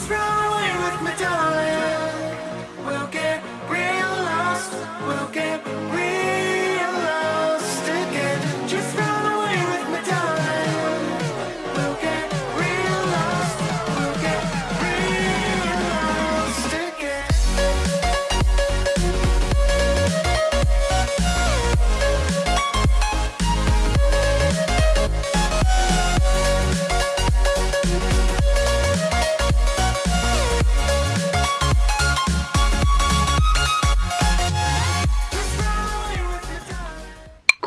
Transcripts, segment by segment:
Just run away with me, darling. We'll get real lost. We'll get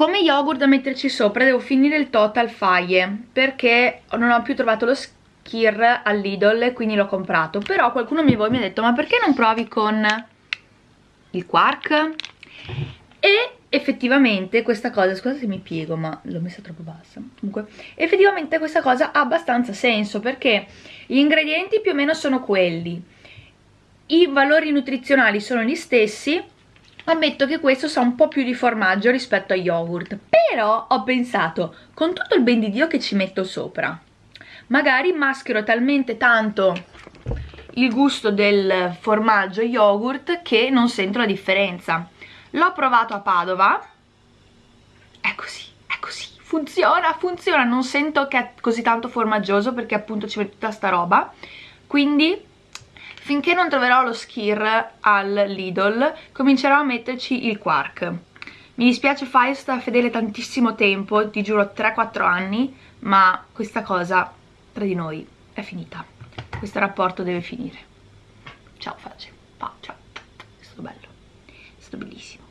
Come yogurt da metterci sopra devo finire il total faie perché non ho più trovato lo skir al Lidl e quindi l'ho comprato. Però qualcuno di voi mi ha detto ma perché non provi con il quark? e effettivamente questa cosa, scusate se mi piego ma l'ho messa troppo bassa. Comunque effettivamente questa cosa ha abbastanza senso perché gli ingredienti più o meno sono quelli. I valori nutrizionali sono gli stessi ammetto che questo sa un po' più di formaggio rispetto a yogurt però ho pensato con tutto il ben di Dio che ci metto sopra magari maschero talmente tanto il gusto del formaggio yogurt che non sento la differenza. L'ho provato a Padova. È così, è così. Funziona, funziona. Non sento che è così tanto formaggioso perché appunto ci metto tutta sta roba. Quindi finché non troverò lo skir al Lidl comincerò a metterci il quark. Mi dispiace fare sta fedele tantissimo tempo ti giuro 3-4 anni ma questa cosa tra di noi è finita. Questo rapporto deve finire. Ciao Face Pa, ciao. È stato bello. È stato bellissimo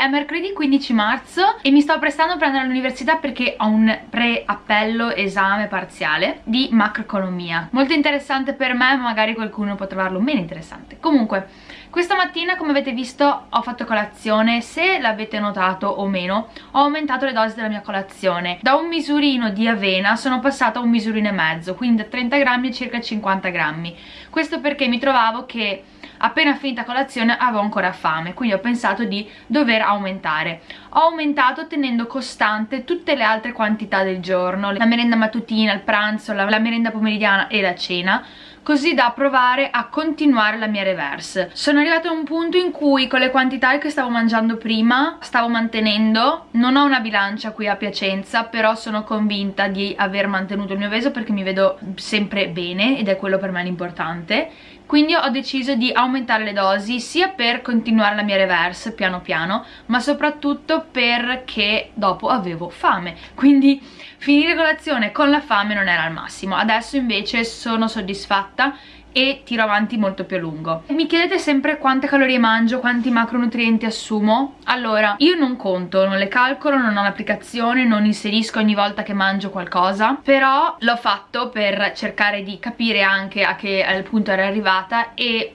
è mercoledì 15 marzo e mi sto prestando per andare all'università perché ho un pre-appello esame parziale di macroeconomia. Molto interessante per me, ma magari qualcuno può trovarlo meno interessante. Comunque, questa mattina, come avete visto, ho fatto colazione. Se l'avete notato o meno, ho aumentato le dosi della mia colazione. Da un misurino di avena sono passata a un misurino e mezzo, quindi da 30 grammi a circa 50 grammi. Questo perché mi trovavo che appena finita colazione avevo ancora fame quindi ho pensato di dover aumentare. Ho aumentato tenendo costante tutte le altre quantità del giorno la merenda mattutina, il pranzo, la, la merenda pomeridiana e la cena così da provare a continuare la mia reverse. Sono arrivata a un punto in cui con le quantità che stavo mangiando prima stavo mantenendo non ho una bilancia qui a Piacenza però sono convinta di aver mantenuto il mio peso perché mi vedo sempre bene ed è quello per me l'importante quindi ho deciso di aumentare le dosi sia per continuare la mia reverse piano piano ma soprattutto perché dopo avevo fame. Quindi finire colazione con la fame non era al massimo. Adesso invece sono soddisfatta e tiro avanti molto più a lungo. Mi chiedete sempre quante calorie mangio quanti macronutrienti assumo? Allora io non conto non le calcolo non ho l'applicazione non inserisco ogni volta che mangio qualcosa però l'ho fatto per cercare di capire anche a che punto ero arrivata e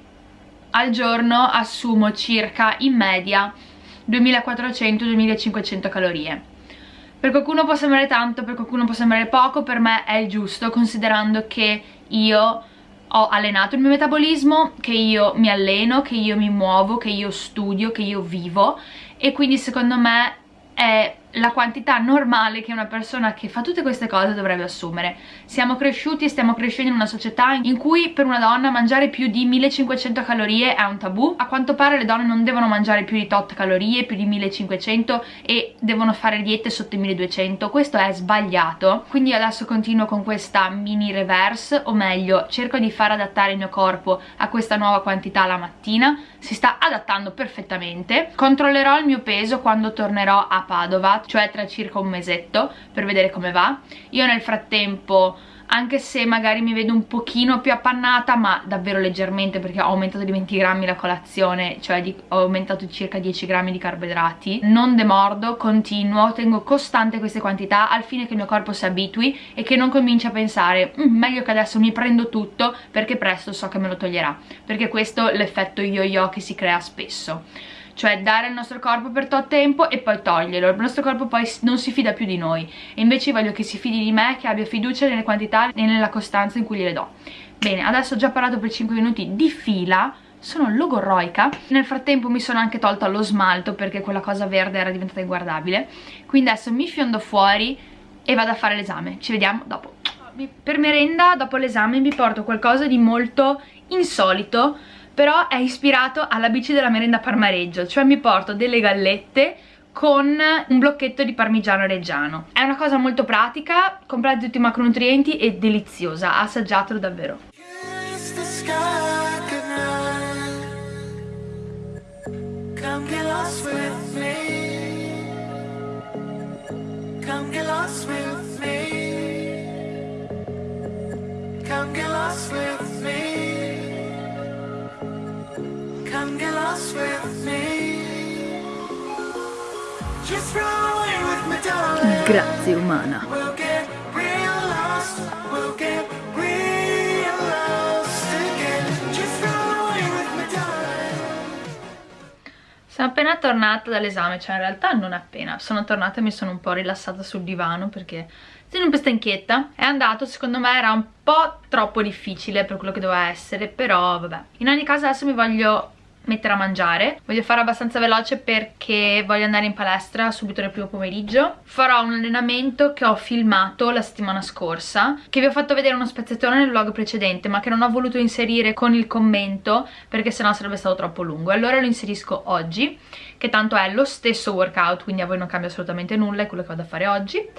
al giorno assumo circa in media 2400-2500 calorie. Per qualcuno può sembrare tanto, per qualcuno può sembrare poco, per me è il giusto considerando che io ho allenato il mio metabolismo, che io mi alleno, che io mi muovo, che io studio, che io vivo. E quindi secondo me è la quantità normale che una persona che fa tutte queste cose dovrebbe assumere. Siamo cresciuti e stiamo crescendo in una società in cui per una donna mangiare più di 1500 calorie è un tabù. A quanto pare le donne non devono mangiare più di tot calorie, più di 1500 e devono fare diete sotto i 1200. Questo è sbagliato. Quindi adesso continuo con questa mini reverse, o meglio, cerco di far adattare il mio corpo a questa nuova quantità la mattina. Si sta adattando perfettamente. Controllerò il mio peso quando tornerò a Padova cioè tra circa un mesetto per vedere come va. Io nel frattempo anche se magari mi vedo un pochino più appannata ma davvero leggermente perché ho aumentato di 20 grammi la colazione cioè di, ho aumentato circa 10 grammi di carboidrati. Non demordo, continuo, tengo costante queste quantità al fine che il mio corpo si abitui e che non cominci a pensare mm, meglio che adesso mi prendo tutto perché presto so che me lo toglierà. Perché questo è l'effetto yo-yo che si crea spesso cioè dare al nostro corpo per tot tempo e poi toglierlo, il nostro corpo poi non si fida più di noi. E invece voglio che si fidi di me, che abbia fiducia nelle quantità e nella costanza in cui gliele do. Bene, adesso ho già parlato per 5 minuti di fila, sono logorroica nel frattempo mi sono anche tolta lo smalto perché quella cosa verde era diventata inguardabile. Quindi adesso mi fiondo fuori e vado a fare l'esame. Ci vediamo dopo. Per merenda dopo l'esame vi porto qualcosa di molto insolito però è ispirato alla bici della merenda parmareggio cioè mi porto delle gallette con un blocchetto di parmigiano reggiano. È una cosa molto pratica comprate tutti i macronutrienti e deliziosa assaggiatelo davvero. Come Come get lost with me. Just run away with me, darling. grazie umana We'll get real lost. We'll get real lost again. Just run away with me, darling. Sono appena tornata dall'esame, cioè in realtà non appena, sono tornata e mi sono un po' rilassata sul divano perché sono un po' stanchetta. È andato, secondo me era un po' troppo difficile per quello che doveva essere, però vabbè. In ogni caso adesso mi voglio mettere a mangiare. Voglio fare abbastanza veloce perché voglio andare in palestra subito nel primo pomeriggio. Farò un allenamento che ho filmato la settimana scorsa che vi ho fatto vedere uno spezzettone nel vlog precedente ma che non ho voluto inserire con il commento perché sennò sarebbe stato troppo lungo. Allora lo inserisco oggi che tanto è lo stesso workout quindi a voi non cambia assolutamente nulla è quello che vado a fare oggi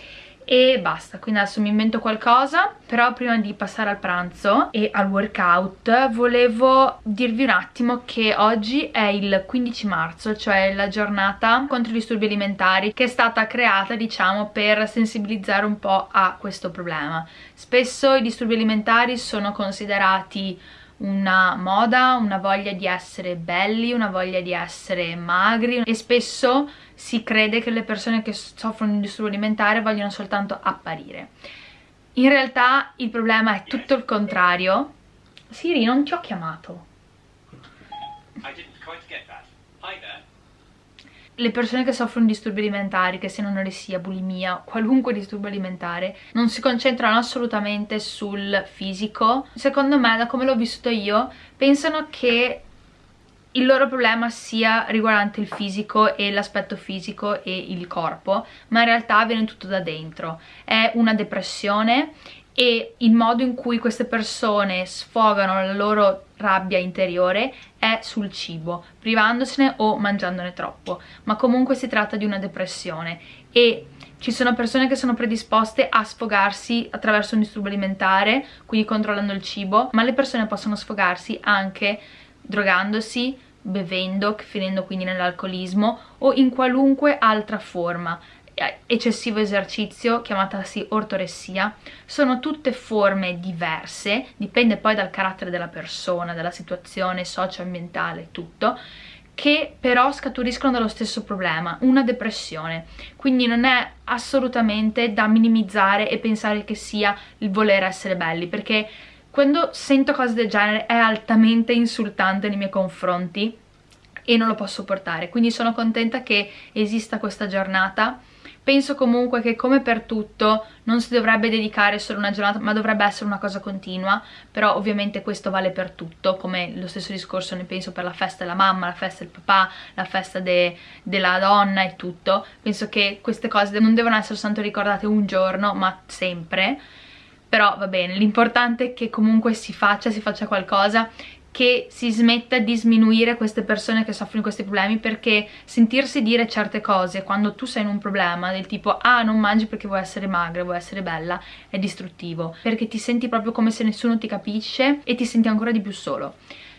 e basta, quindi adesso mi invento qualcosa però prima di passare al pranzo e al workout volevo dirvi un attimo che oggi è il 15 marzo cioè la giornata contro i disturbi alimentari che è stata creata diciamo per sensibilizzare un po' a questo problema. Spesso i disturbi alimentari sono considerati una moda, una voglia di essere belli, una voglia di essere magri e spesso si crede che le persone che soffrono di disturbo alimentare vogliono soltanto apparire. In realtà il problema è tutto il contrario. Siri, non ti ho chiamato. I didn't quite get that. Hi there. Le persone che soffrono di disturbi alimentari, che siano anoressia, bulimia, qualunque disturbo alimentare, non si concentrano assolutamente sul fisico. Secondo me, da come l'ho vissuto io, pensano che il loro problema sia riguardante il fisico e l'aspetto fisico e il corpo, ma in realtà viene tutto da dentro. È una depressione e il modo in cui queste persone sfogano la loro rabbia interiore è sul cibo, privandosene o mangiandone troppo, ma comunque si tratta di una depressione. E ci sono persone che sono predisposte a sfogarsi attraverso un disturbo alimentare, quindi controllando il cibo, ma le persone possono sfogarsi anche drogandosi, bevendo, finendo quindi nell'alcolismo o in qualunque altra forma eccessivo esercizio, chiamatasi ortoressia, sono tutte forme diverse, dipende poi dal carattere della persona, dalla situazione socio-ambientale, tutto, che però scaturiscono dallo stesso problema, una depressione. Quindi non è assolutamente da minimizzare e pensare che sia il voler essere belli, perché quando sento cose del genere è altamente insultante nei miei confronti e non lo posso portare. Quindi sono contenta che esista questa giornata penso comunque che come per tutto non si dovrebbe dedicare solo una giornata ma dovrebbe essere una cosa continua. Però ovviamente questo vale per tutto come lo stesso discorso ne penso per la festa della mamma, la festa del papà, la festa de della donna e tutto. Penso che queste cose non devono essere soltanto ricordate un giorno ma sempre. Però va bene, l'importante è che comunque si faccia, si faccia qualcosa che si smetta di sminuire queste persone che soffrono di questi problemi perché sentirsi dire certe cose quando tu sei in un problema del tipo ah non mangi perché vuoi essere magra, vuoi essere bella è distruttivo perché ti senti proprio come se nessuno ti capisce e ti senti ancora di più solo.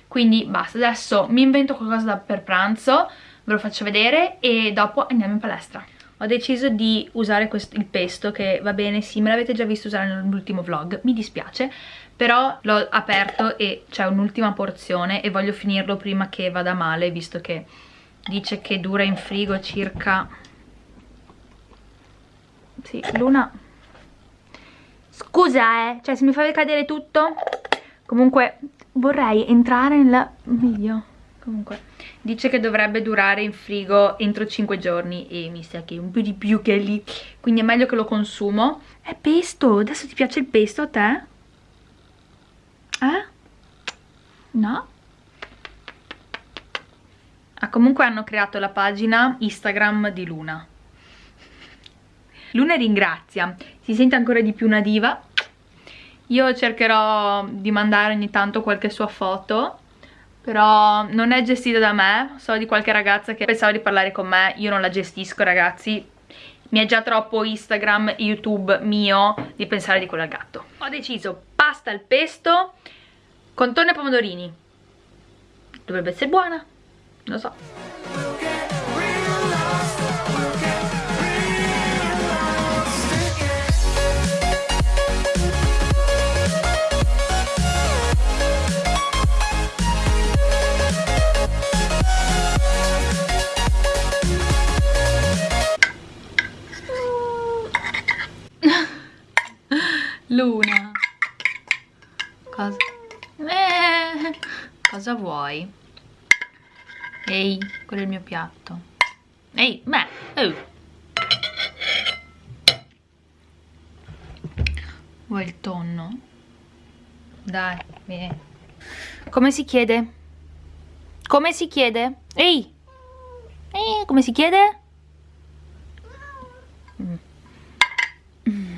Quindi basta, adesso mi invento qualcosa per pranzo ve lo faccio vedere e dopo andiamo in palestra ho deciso di usare questo, il pesto che va bene, sì, me l'avete già visto usare nell'ultimo vlog, mi dispiace, però l'ho aperto e c'è un'ultima porzione e voglio finirlo prima che vada male, visto che dice che dura in frigo circa... Sì, Luna... Scusa, eh, cioè se mi fai cadere tutto... Comunque vorrei entrare nel video. Comunque, dice che dovrebbe durare in frigo entro 5 giorni e mi sa che un po' di più che lì, quindi è meglio che lo consumo. È pesto, adesso ti piace il pesto a te? Eh? No? Ah, comunque hanno creato la pagina Instagram di Luna. Luna ringrazia, si sente ancora di più una diva io cercherò di mandare ogni tanto qualche sua foto però non è gestita da me, so di qualche ragazza che pensava di parlare con me, io non la gestisco ragazzi, mi è già troppo Instagram, YouTube mio di pensare di quello al gatto. Ho deciso pasta al pesto con tonno e pomodorini, dovrebbe essere buona, lo so. Luna Cosa? Eh, cosa vuoi? Ehi, quello è il mio piatto Ehi, beh, oh. Vuoi il tonno? Dai, vieni Come si chiede? Come si chiede? Ehi! Eh, come si chiede? Mm. Mm.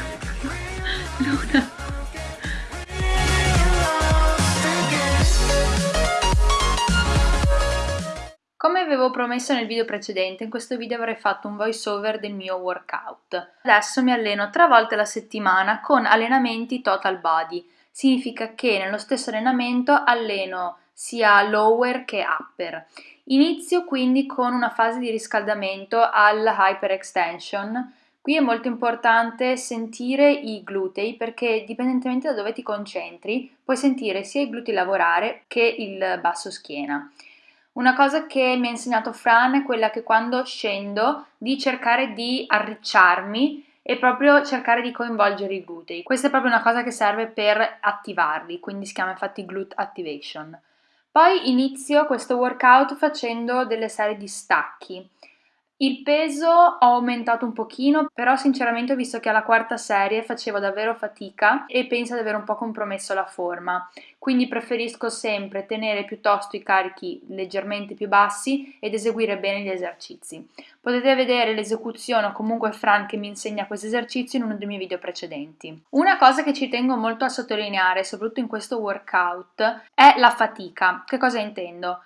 Promesso nel video precedente, in questo video avrei fatto un voice over del mio workout. Adesso mi alleno tre volte alla settimana con allenamenti total body. Significa che nello stesso allenamento alleno sia lower che upper. Inizio quindi con una fase di riscaldamento al hyperextension. Qui è molto importante sentire i glutei perché dipendentemente da dove ti concentri puoi sentire sia i glutei lavorare che il basso schiena. Una cosa che mi ha insegnato Fran è quella che quando scendo di cercare di arricciarmi e proprio cercare di coinvolgere i glutei. Questa è proprio una cosa che serve per attivarli, quindi si chiama infatti glute activation. Poi inizio questo workout facendo delle serie di stacchi. Il peso ho aumentato un pochino, però sinceramente ho visto che alla quarta serie facevo davvero fatica e penso di aver un po' compromesso la forma. Quindi preferisco sempre tenere piuttosto i carichi leggermente più bassi ed eseguire bene gli esercizi. Potete vedere l'esecuzione o comunque Fran che mi insegna questi esercizi in uno dei miei video precedenti. Una cosa che ci tengo molto a sottolineare, soprattutto in questo workout, è la fatica. Che cosa intendo?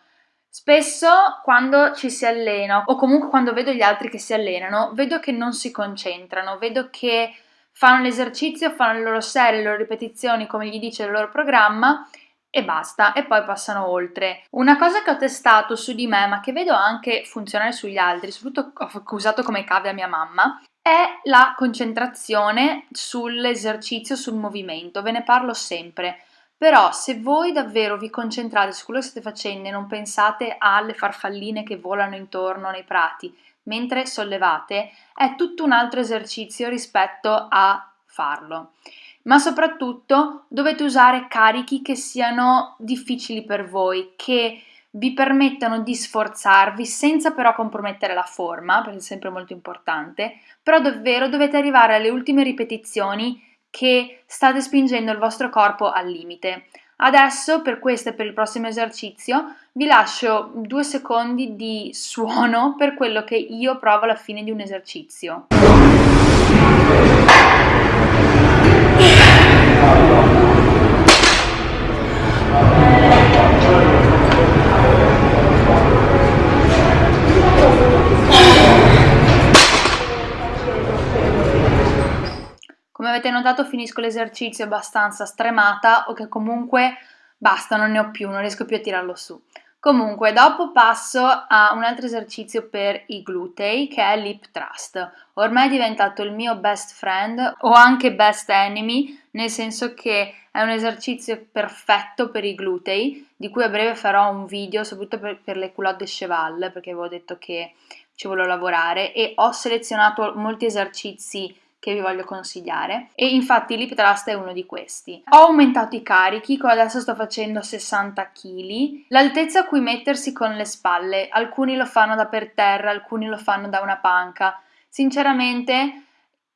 Spesso quando ci si allena o comunque quando vedo gli altri che si allenano, vedo che non si concentrano, vedo che fanno l'esercizio, fanno le loro serie, le loro ripetizioni come gli dice il loro programma e basta, e poi passano oltre. Una cosa che ho testato su di me, ma che vedo anche funzionare sugli altri, soprattutto ho usato come cave a mia mamma, è la concentrazione sull'esercizio, sul movimento. Ve ne parlo sempre. Però se voi davvero vi concentrate su quello che state facendo e non pensate alle farfalline che volano intorno nei prati mentre sollevate, è tutto un altro esercizio rispetto a farlo. Ma soprattutto dovete usare carichi che siano difficili per voi, che vi permettano di sforzarvi senza però compromettere la forma, perché è sempre molto importante, però davvero dovete arrivare alle ultime ripetizioni che state spingendo il vostro corpo al limite. Adesso per questo e per il prossimo esercizio vi lascio due secondi di suono per quello che io provo alla fine di un esercizio. Avete notato finisco l'esercizio abbastanza stremata o che comunque basta, non ne ho più, non riesco più a tirarlo su. Comunque, dopo passo a un altro esercizio per i glutei che è l'hip thrust. Ormai è diventato il mio best friend o anche best enemy, nel senso che è un esercizio perfetto per i glutei, di cui a breve farò un video, soprattutto per, per le culotte cheval, perché avevo detto che ci volevo lavorare e ho selezionato molti esercizi che vi voglio consigliare e infatti l'hip thrust è uno di questi. Ho aumentato i carichi, adesso sto facendo 60 kg, l'altezza a cui mettersi con le spalle, alcuni lo fanno da per terra, alcuni lo fanno da una panca. Sinceramente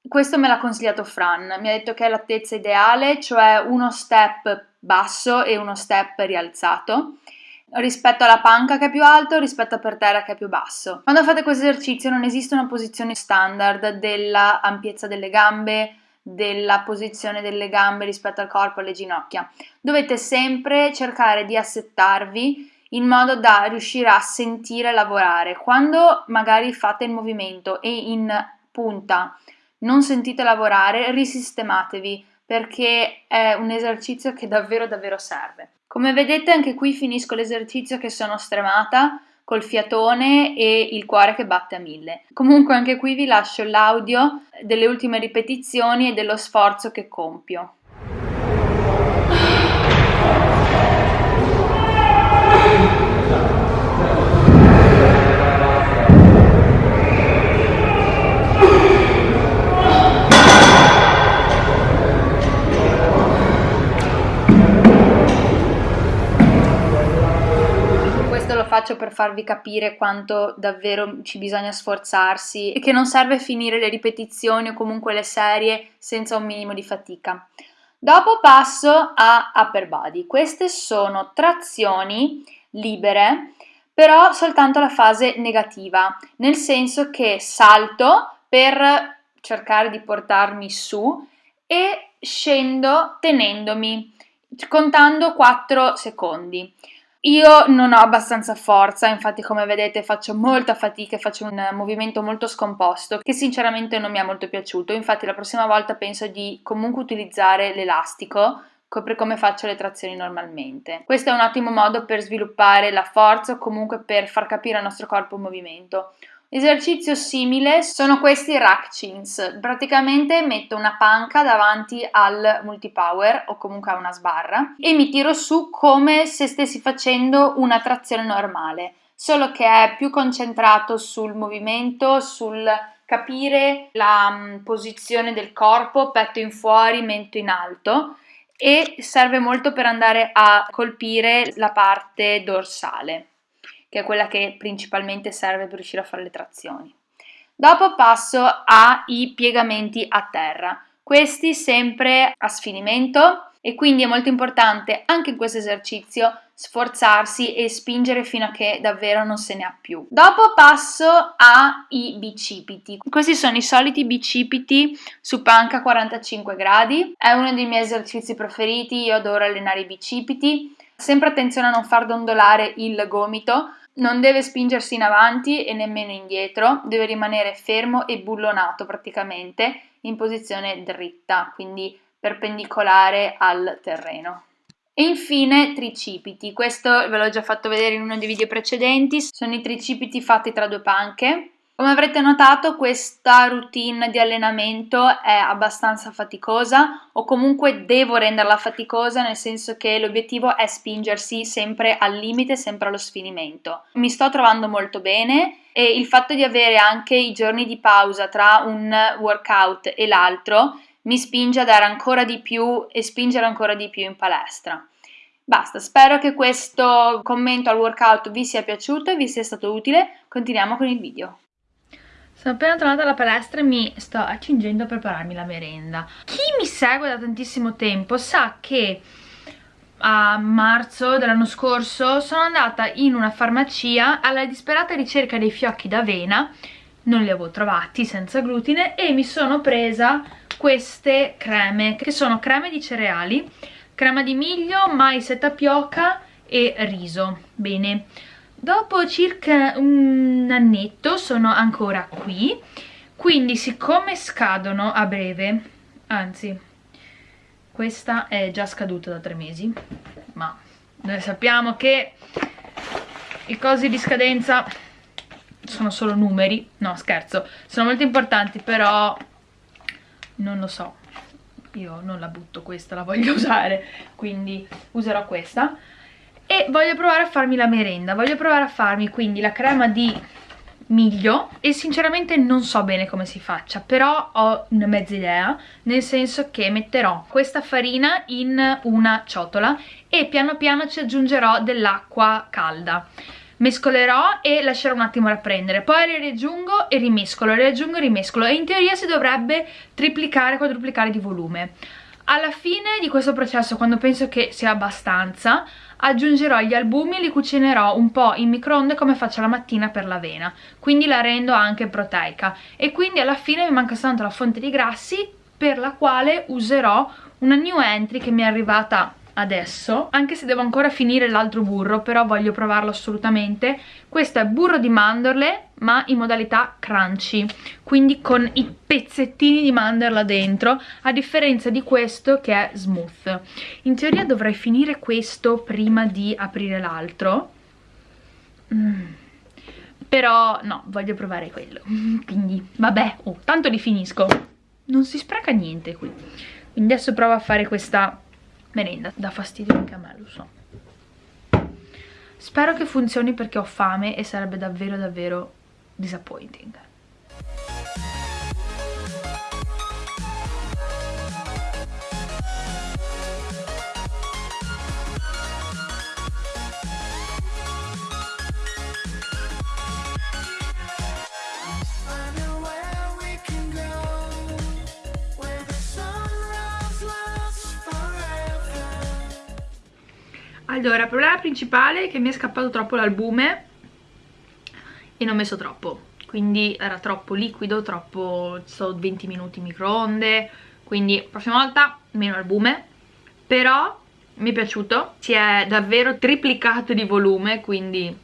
questo me l'ha consigliato Fran, mi ha detto che è l'altezza ideale, cioè uno step basso e uno step rialzato rispetto alla panca che è più alto rispetto per terra che è più basso. Quando fate questo esercizio non esiste una posizione standard della ampiezza delle gambe, della posizione delle gambe rispetto al corpo e alle ginocchia. Dovete sempre cercare di assettarvi in modo da riuscire a sentire lavorare. Quando magari fate il movimento e in punta non sentite lavorare, risistematevi perché è un esercizio che davvero davvero serve. Come vedete anche qui finisco l'esercizio che sono stremata col fiatone e il cuore che batte a mille. Comunque anche qui vi lascio l'audio delle ultime ripetizioni e dello sforzo che compio. Faccio per farvi capire quanto davvero ci bisogna sforzarsi e che non serve finire le ripetizioni o comunque le serie senza un minimo di fatica. Dopo passo a upper body. Queste sono trazioni libere, però soltanto la fase negativa, nel senso che salto per cercare di portarmi su e scendo tenendomi, contando 4 secondi. Io non ho abbastanza forza, infatti come vedete faccio molta fatica e faccio un movimento molto scomposto che sinceramente non mi è molto piaciuto, infatti la prossima volta penso di comunque utilizzare l'elastico per come faccio le trazioni normalmente. Questo è un ottimo modo per sviluppare la forza o comunque per far capire al nostro corpo un movimento. Esercizio simile sono questi rack chins, praticamente metto una panca davanti al multipower o comunque a una sbarra e mi tiro su come se stessi facendo una trazione normale, solo che è più concentrato sul movimento, sul capire la mm, posizione del corpo, petto in fuori, mento in alto e serve molto per andare a colpire la parte dorsale che è quella che principalmente serve per riuscire a fare le trazioni. Dopo passo ai piegamenti a terra, questi sempre a sfinimento e quindi è molto importante anche in questo esercizio sforzarsi e spingere fino a che davvero non se ne ha più. Dopo passo ai bicipiti. Questi sono i soliti bicipiti su panca 45 gradi, è uno dei miei esercizi preferiti, io adoro allenare i bicipiti. Sempre attenzione a non far dondolare il gomito non deve spingersi in avanti e nemmeno indietro, deve rimanere fermo e bullonato praticamente in posizione dritta, quindi perpendicolare al terreno. E infine tricipiti, questo ve l'ho già fatto vedere in uno dei video precedenti, sono i tricipiti fatti tra due panche, come avrete notato questa routine di allenamento è abbastanza faticosa o comunque devo renderla faticosa nel senso che l'obiettivo è spingersi sempre al limite, sempre allo sfinimento. Mi sto trovando molto bene e il fatto di avere anche i giorni di pausa tra un workout e l'altro mi spinge a dare ancora di più e spingere ancora di più in palestra. Basta, spero che questo commento al workout vi sia piaciuto e vi sia stato utile. Continuiamo con il video. Sono appena tornata alla palestra e mi sto accingendo a prepararmi la merenda. Chi mi segue da tantissimo tempo sa che a marzo dell'anno scorso sono andata in una farmacia alla disperata ricerca dei fiocchi d'avena, non li avevo trovati senza glutine e mi sono presa queste creme che sono creme di cereali crema di miglio, mais e tapioca e riso. Bene dopo circa un annetto sono ancora qui quindi siccome scadono a breve anzi questa è già scaduta da tre mesi ma noi sappiamo che i cosi di scadenza sono solo numeri. No scherzo sono molto importanti però non lo so. Io non la butto questa la voglio usare quindi userò questa e voglio provare a farmi la merenda. Voglio provare a farmi quindi la crema di miglio. E sinceramente non so bene come si faccia però ho una mezza idea. Nel senso che metterò questa farina in una ciotola e piano piano ci aggiungerò dell'acqua calda. Mescolerò e lascerò un attimo rapprendere. Poi riaggiungo e rimescolo, riaggiungo e rimescolo. E in teoria si dovrebbe triplicare, quadruplicare di volume. Alla fine di questo processo quando penso che sia abbastanza aggiungerò gli albumi e li cucinerò un po' in microonde come faccio la mattina per l'avena quindi la rendo anche proteica. E quindi alla fine mi manca soltanto la fonte di grassi per la quale userò una new entry che mi è arrivata adesso anche se devo ancora finire l'altro burro però voglio provarlo assolutamente. Questo è burro di mandorle ma in modalità crunchy quindi con i pezzettini di mandorla dentro a differenza di questo che è smooth. In teoria dovrei finire questo prima di aprire l'altro. Mm. però no voglio provare quello. Quindi vabbè oh, tanto li finisco. Non si spreca niente qui. Quindi adesso provo a fare questa merenda dà fastidio anche a me lo so. Spero che funzioni perché ho fame e sarebbe davvero davvero disappointing allora il problema principale è che mi è scappato troppo l'albume e non ho messo troppo. Quindi era troppo liquido, troppo so 20 minuti in microonde quindi prossima volta meno albume però mi è piaciuto si è davvero triplicato di volume quindi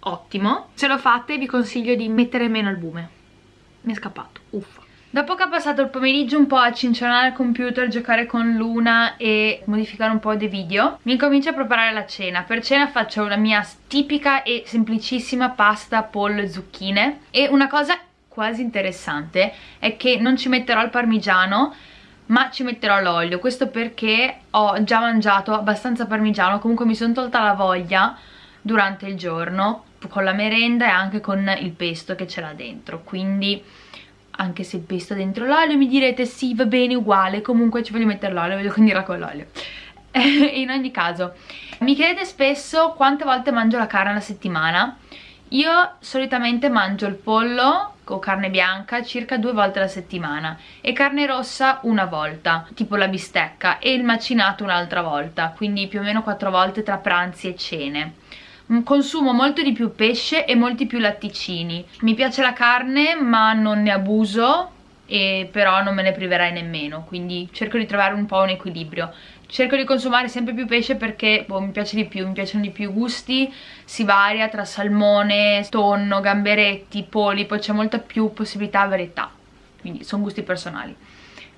ottimo. Se lo fate vi consiglio di mettere meno albume mi è scappato, uffa Dopo che ho passato il pomeriggio un po' a cincionare il computer, giocare con Luna e modificare un po' dei video, mi incomincio a preparare la cena. Per cena faccio la mia tipica e semplicissima pasta pollo e zucchine. E una cosa quasi interessante è che non ci metterò il parmigiano ma ci metterò l'olio, questo perché ho già mangiato abbastanza parmigiano, comunque mi sono tolta la voglia durante il giorno con la merenda e anche con il pesto che ce l'ha dentro, quindi anche se pesto dentro l'olio mi direte sì va bene uguale comunque ci voglio mettere l'olio voglio condirla con l'olio. In ogni caso mi chiedete spesso quante volte mangio la carne alla settimana. Io solitamente mangio il pollo o carne bianca circa due volte alla settimana e carne rossa una volta, tipo la bistecca e il macinato un'altra volta, quindi più o meno quattro volte tra pranzi e cene consumo molto di più pesce e molti più latticini. Mi piace la carne ma non ne abuso e però non me ne priverai nemmeno quindi cerco di trovare un po' un equilibrio. Cerco di consumare sempre più pesce perché boh, mi piace di più, mi piacciono di più i gusti si varia tra salmone, tonno, gamberetti, polipo c'è molta più possibilità e varietà quindi sono gusti personali.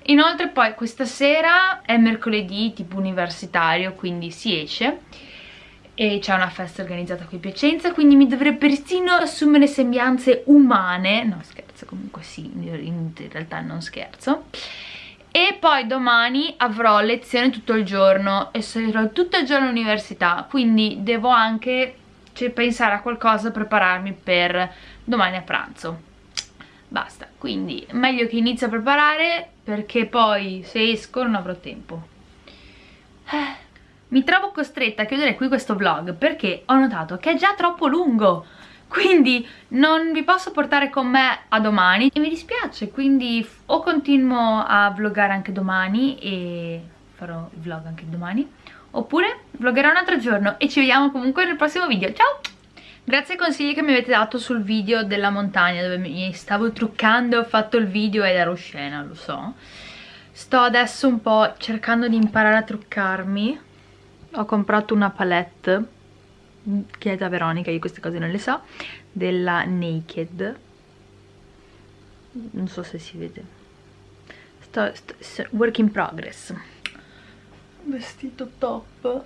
Inoltre poi questa sera è mercoledì tipo universitario quindi si esce e c'è una festa organizzata qui a Piacenza quindi mi dovrei persino assumere sembianze umane. No scherzo comunque sì in realtà non scherzo. E poi domani avrò lezione tutto il giorno e sarò tutto il giorno all'università quindi devo anche cioè, pensare a qualcosa prepararmi per domani a pranzo. Basta. Quindi meglio che inizio a preparare perché poi se esco non avrò tempo. Eh mi trovo costretta a chiudere qui questo vlog perché ho notato che è già troppo lungo. Quindi non vi posso portare con me a domani. E mi dispiace quindi o continuo a vloggare anche domani e farò il vlog anche domani oppure vloggerò un altro giorno. E ci vediamo comunque nel prossimo video. Ciao! Grazie ai consigli che mi avete dato sul video della montagna dove mi stavo truccando, ho fatto il video ed ero scena, lo so. Sto adesso un po' cercando di imparare a truccarmi ho comprato una palette che è da Veronica, io queste cose non le so della Naked. Non so se si vede. Sto, sto, work in progress. Vestito top.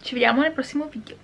Ci vediamo nel prossimo video